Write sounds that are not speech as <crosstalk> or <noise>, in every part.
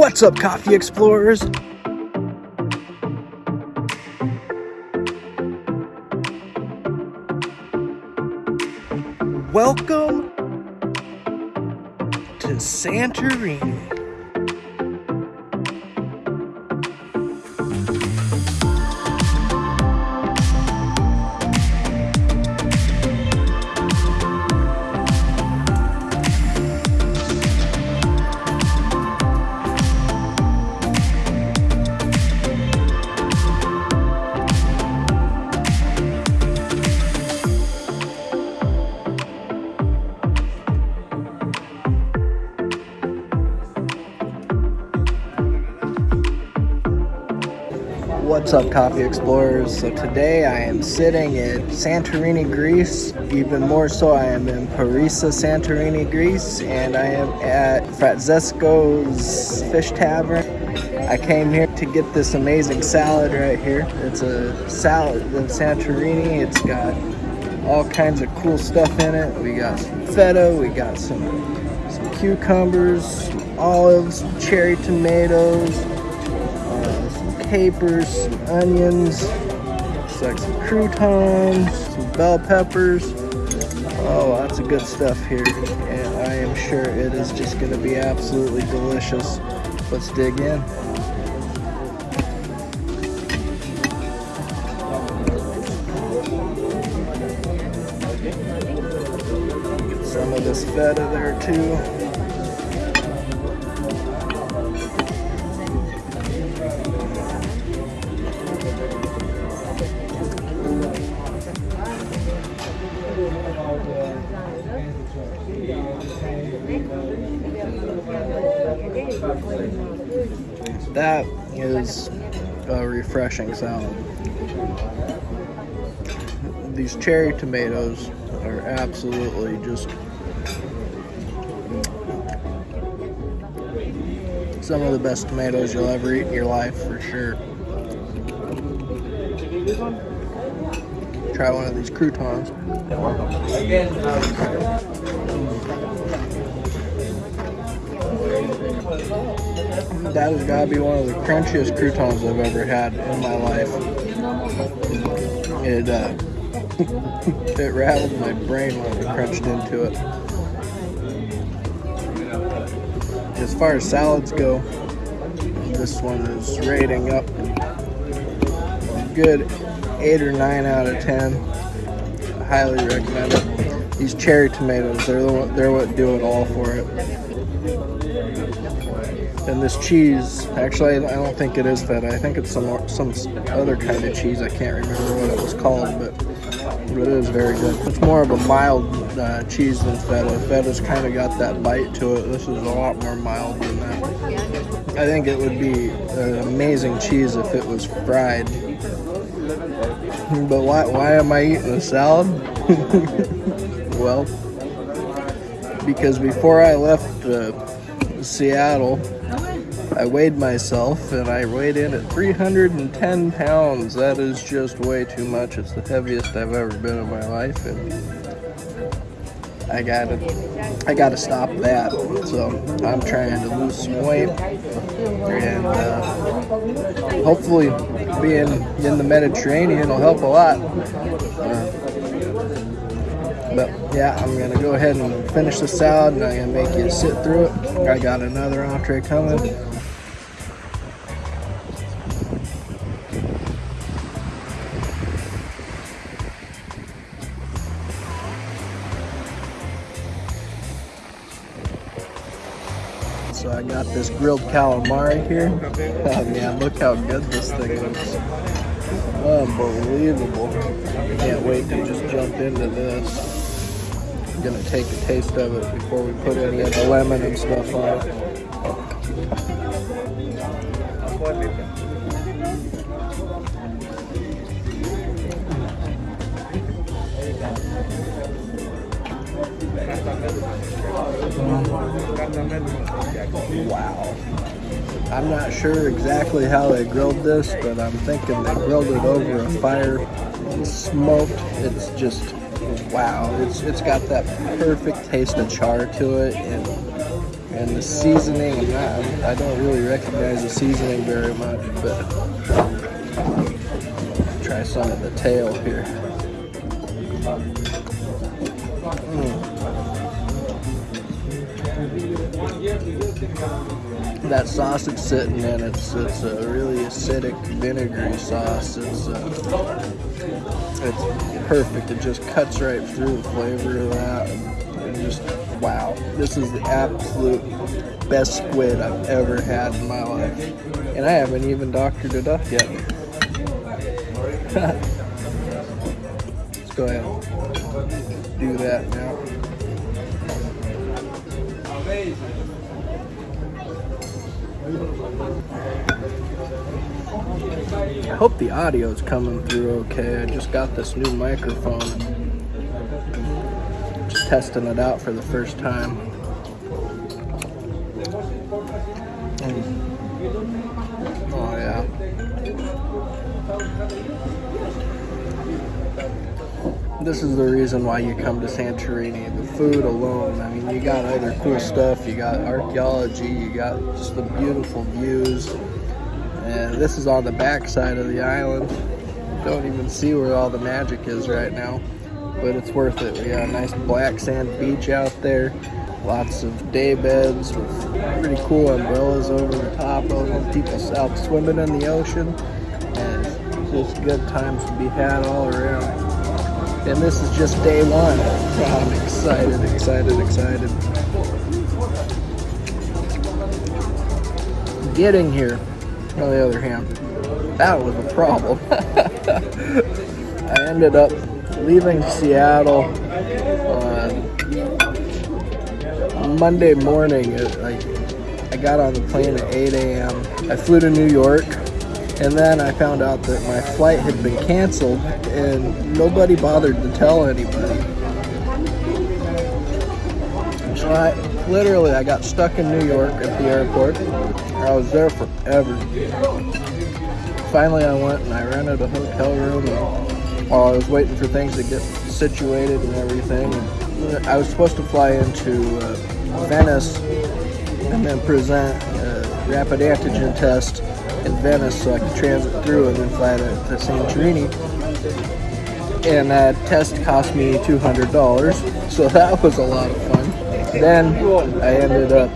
What's up, coffee explorers? Welcome to Santorini. What's up, Coffee Explorers? So today I am sitting in Santorini, Greece. Even more so, I am in Perissa, Santorini, Greece, and I am at Francesco's Fish Tavern. I came here to get this amazing salad right here. It's a salad of Santorini. It's got all kinds of cool stuff in it. We got some feta, we got some, some cucumbers, some olives, cherry tomatoes, capers, some onions, looks like some croutons, some bell peppers. Oh, lots of good stuff here, and I am sure it is just going to be absolutely delicious. Let's dig in. Some of this feta there too. That is a refreshing salad. These cherry tomatoes are absolutely just some of the best tomatoes you'll ever eat in your life for sure. Try one of these croutons. Um, That has got to be one of the crunchiest croutons I've ever had in my life. It uh, <laughs> it rattled my brain when I crunched into it. As far as salads go, this one is rating up good 8 or 9 out of 10. I highly recommend it. These cherry tomatoes, they're, the, they're what do it all for it. And this cheese, actually, I don't think it is feta. I think it's some some other kind of cheese. I can't remember what it was called, but, but it is very good. It's more of a mild uh, cheese than feta. Feta's kind of got that bite to it. This is a lot more mild than that. I think it would be an amazing cheese if it was fried. But why, why am I eating a salad? <laughs> well, because before I left uh, Seattle, I weighed myself and I weighed in at 310 pounds. That is just way too much. It's the heaviest I've ever been in my life and I gotta I gotta stop that. So I'm trying to lose some weight and uh, hopefully being in the Mediterranean will help a lot. Uh, but yeah, I'm gonna go ahead and finish the salad and I'm gonna make you sit through it. I got another entree coming. So I got this grilled calamari here. <laughs> Oh man, look how good this thing looks. Unbelievable. Can't wait to just jump into this. I'm gonna take a taste of it before we put any of the lemon and stuff on. Wow. I'm not sure exactly how they grilled this, but I'm thinking they grilled it over a fire, and smoked. It's just wow, it's it's got that perfect taste of char to it, and And the seasoning, I'm I don't really recognize the seasoning very much, but try some of the tail here. That sauce it's sitting in, it's it's a really acidic, vinegary sauce. It's uh, it's perfect. It just cuts right through the flavor of that. And just wow, this is the absolute best squid I've ever had in my life, and I haven't even doctored it up yet. <laughs> Let's go ahead and do that now. I hope the audio is coming through okay. I just got this new microphone. Just testing it out for the first time. This is the reason why you come to Santorini. The food alone. I mean, you got other cool stuff. You got archaeology. You got just the beautiful views. And this is on the back side of the island. Don't even see where all the magic is right now. But it's worth it. We got a nice black sand beach out there. Lots of day beds with pretty cool umbrellas over the top of them. People out swimming in the ocean. And just good times to be had all around. And this is just day one. I'm excited, excited, excited. Getting here, on the other hand, that was a problem. <laughs> I ended up leaving Seattle on Monday morning. I, I got on the plane at 8 a.m. I flew to New York and then I found out that my flight had been canceled and nobody bothered to tell anybody. So I literally I got stuck in New York at the airport. I was there forever. Finally I went and I rented a hotel room and while I was waiting for things to get situated and everything. I was supposed to fly into uh, Venice and then present a rapid antigen test in Venice so I could transit through and then fly to, to Santorini. And that test cost me $200, so <laughs> that was a lot of fun. Then I ended up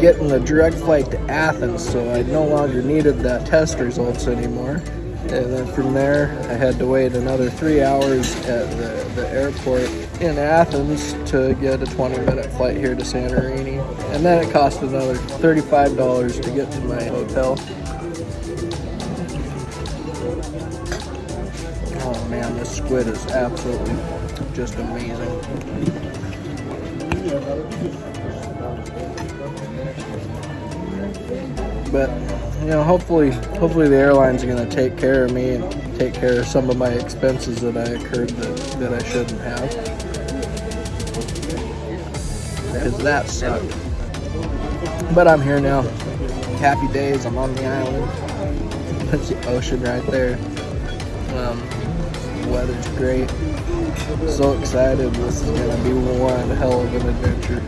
getting a direct flight to Athens, so I no longer needed that test results anymore. And then from there, I had to wait another three hours at the, the airport in Athens to get a 20 minute flight here to Santorini. And then it cost another $35 to get to my hotel. Oh man, this squid is absolutely just amazing. But you know, hopefully, hopefully the airlines are going to take care of me and take care of some of my expenses that I incurred that, that I shouldn't have because that sucked. But I'm here now. Happy days. I'm on the island. That's the ocean right there. Um, the weather's great. So excited. This is to be one hell of an adventure.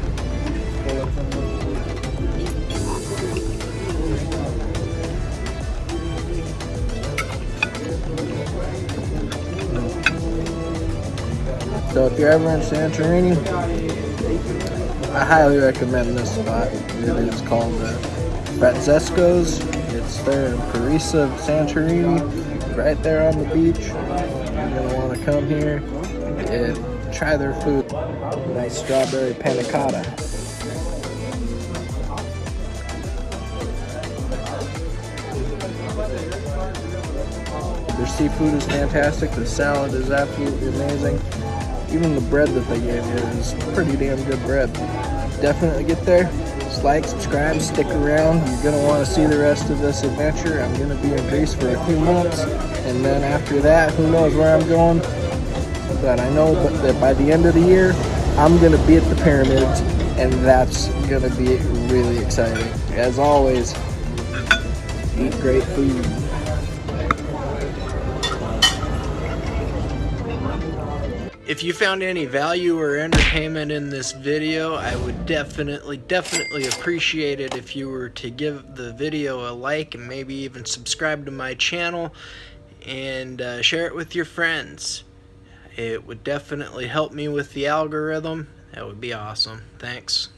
So if you're ever in Santorini, I highly recommend this spot. It is called the Francesco's. It's there in Perissa, Santorini, right there on the beach. You're gonna want to come here and try their food. Nice strawberry panna cotta. Their seafood is fantastic. The salad is absolutely amazing. Even the bread that they gave you is pretty damn good bread. Definitely get there. Just like, subscribe, stick around. You're going to want to see the rest of this adventure. I'm going to be in Greece for a few months. And then after that, who knows where I'm going. But I know that by the end of the year, I'm going to be at the pyramids. And that's going to be really exciting. As always, eat great food. If you found any value or entertainment in this video, I would definitely, definitely appreciate it if you were to give the video a like and maybe even subscribe to my channel and uh, share it with your friends. It would definitely help me with the algorithm. That would be awesome. Thanks.